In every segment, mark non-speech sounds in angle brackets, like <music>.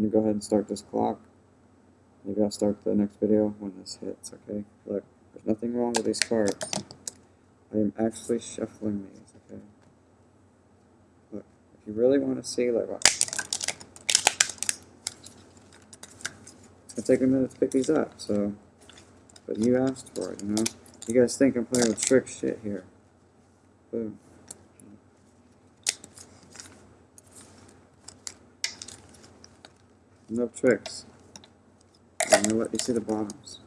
I'm gonna go ahead and start this clock. Maybe I'll start the next video when this hits, okay? Look, there's nothing wrong with these cards. I am actually shuffling these, okay? Look, if you really want to see, like, what? It's gonna take a minute to pick these up, so. But you asked for it, you know? You guys think I'm playing with trick shit here. Boom. No tricks. You know what? You see the bottoms.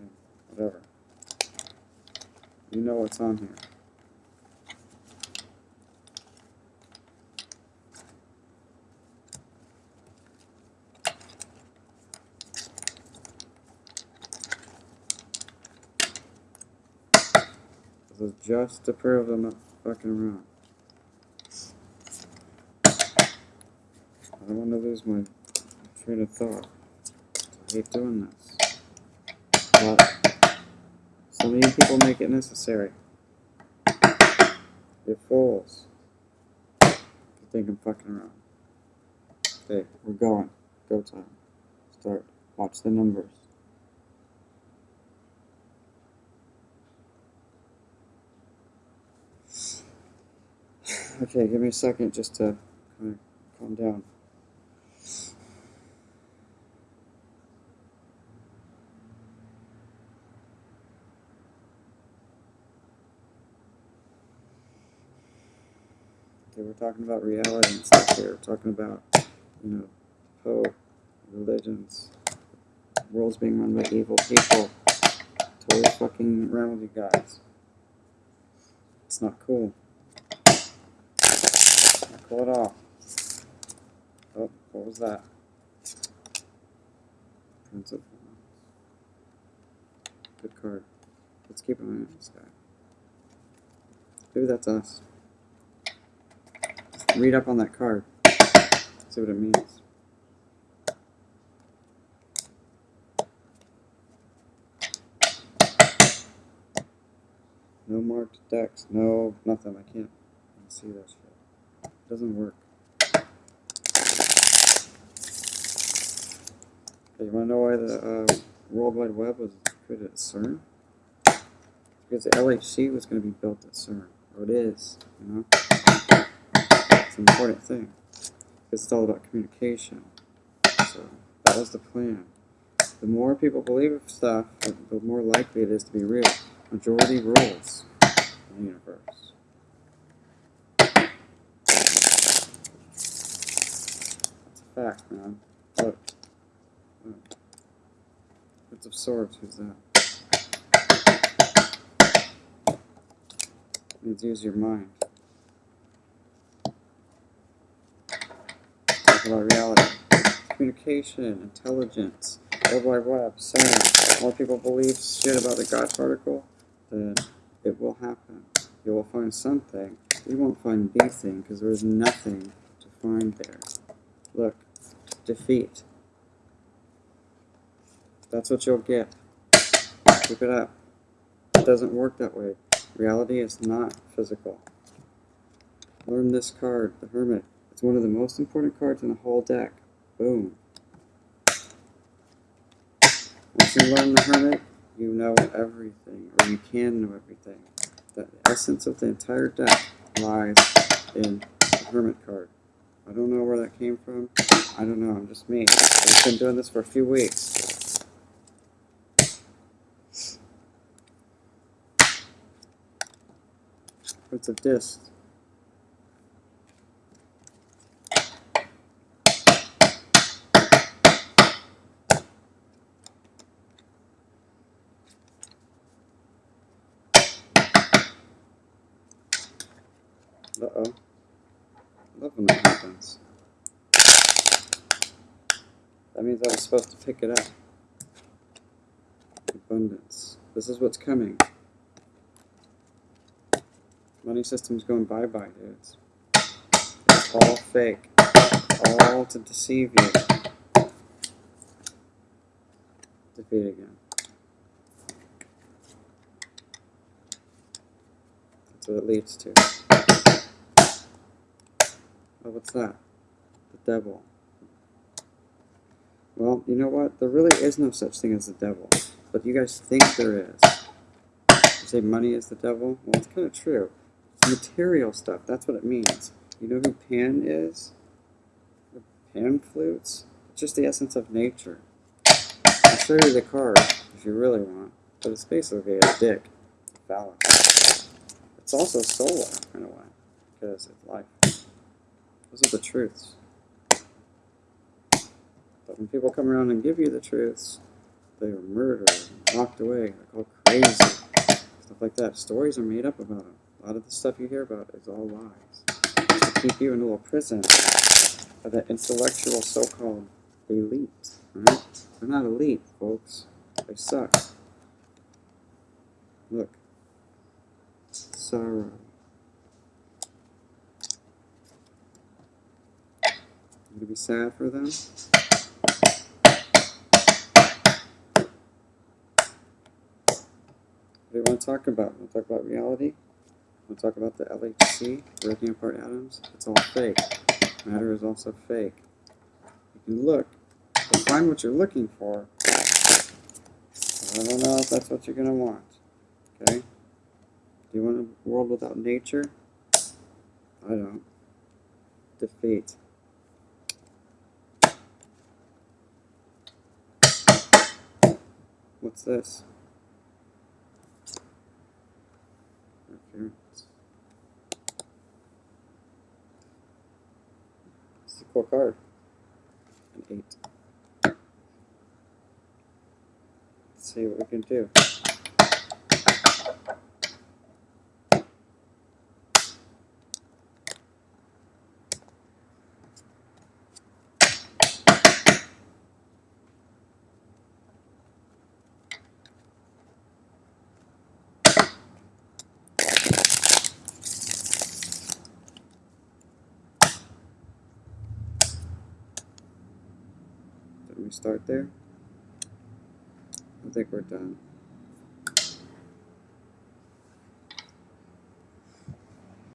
Okay, Whatever. You know what's on here. This is just to prove I'm not fucking around. I don't want to lose my train of thought. I hate doing this. But of you people make it necessary. You're fools. You think I'm fucking around. Okay, we're going. Go time. Start. Watch the numbers. <sighs> Okay, give me a second just to kind of calm down. We're talking about reality and stuff here. We're talking about, you know, Pope, religions, world's being run by evil people. Totally fucking around with you guys. It's not cool. Not cool at all. Oh, what was that? Prince of. Good card. Let's keep an eye on this guy. Maybe that's us. Read up on that card. See what it means. No marked decks. No, nothing. I can't see that shit. It doesn't work. Okay, you want to know why the uh, World Wide Web was created at CERN? Because the LHC was going to be built at CERN. Or it is, you know? It's an important thing. It's all about communication. So that was the plan. The more people believe stuff, the more likely it is to be real. Majority rules in the universe. That's a fact, man. Look. Look. Of Swords, who's that? Use your mind. About reality. Communication, intelligence, World Wide Web, saying more people believe shit about the God particle, then it will happen. You will find something. You won't find the thing because there is nothing to find there. Look, defeat. That's what you'll get. Keep it up. It doesn't work that way. Reality is not physical. Learn this card, the Hermit. It's one of the most important cards in the whole deck. Boom. Once you learn the Hermit, you know everything, or you can know everything. The essence of the entire deck lies in the Hermit card. I don't know where that came from. I don't know, I'm just me. I've been doing this for a few weeks. Prince of Discs. Uh-oh. Love when that happens. That means I was supposed to pick it up. Abundance. This is what's coming. Money system's going bye-bye, dudes. It's all fake. All to deceive you. Defeat again. That's what it leads to. Oh, what's that? The devil. Well, you know what? There really is no such thing as the devil, but you guys think there is. You say money is the devil? Well, it's kind of true. It's material stuff. That's what it means. You know who Pan is? The Pan flutes? It's just the essence of nature. I'll show you the card if you really want, but it's basically a dick, phallus. It's also solar in a way, because it's life. Those are the truths. But when people come around and give you the truths, they are murdered, walked away, they're called crazy, stuff like that. Stories are made up about them. A lot of the stuff you hear about is all lies. To keep you in a little prison of that intellectual so-called elite. Right? They're not elite, folks. They suck. Look. Sorrow. You gonna be sad for them? What do you want to talk about? Want to talk about reality? Want to talk about the LHC, breaking apart atoms? It's all fake. Matter is also fake. You can look, but find what you're looking for. I don't know if that's what you're going to want. Okay? Do you want a world without nature? I don't. Defeat. What's this? It's a cool card. An eight. Let's see what we can do. We start there? I think we're done.